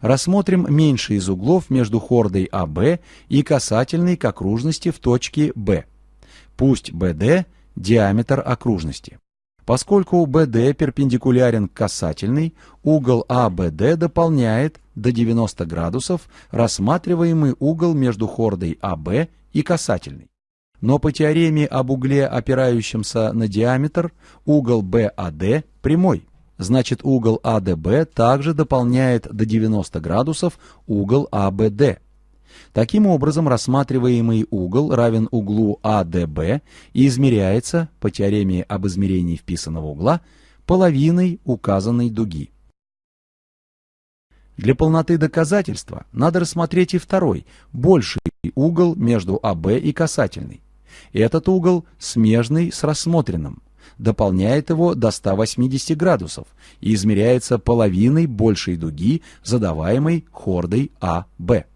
Рассмотрим меньший из углов между хордой АБ и касательной к окружности в точке Б. Пусть BD – диаметр окружности. Поскольку BD перпендикулярен к касательной, угол ABD дополняет до 90 градусов рассматриваемый угол между хордой АБ и касательной. Но по теореме об угле, опирающемся на диаметр, угол BAD прямой. Значит, угол АДБ также дополняет до 90 градусов угол АБД. Таким образом, рассматриваемый угол равен углу АДБ и измеряется, по теореме об измерении вписанного угла, половиной указанной дуги. Для полноты доказательства надо рассмотреть и второй, больший угол между АБ и касательной. Этот угол смежный с рассмотренным, дополняет его до 180 градусов и измеряется половиной большей дуги, задаваемой хордой АБ.